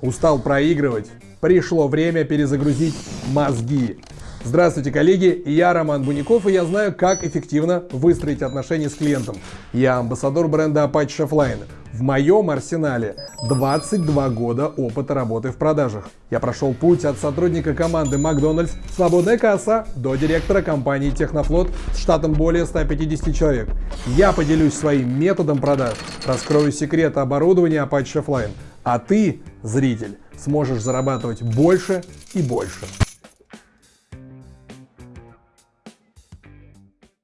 Устал проигрывать? Пришло время перезагрузить мозги. Здравствуйте, коллеги! Я Роман Буников, и я знаю, как эффективно выстроить отношения с клиентом. Я амбассадор бренда Apache Chefline. В моем арсенале 22 года опыта работы в продажах. Я прошел путь от сотрудника команды Макдональдс «Свободная касса» до директора компании Технофлот с штатом более 150 человек. Я поделюсь своим методом продаж, раскрою секреты оборудования Apache Chefline. А ты, зритель, сможешь зарабатывать больше и больше.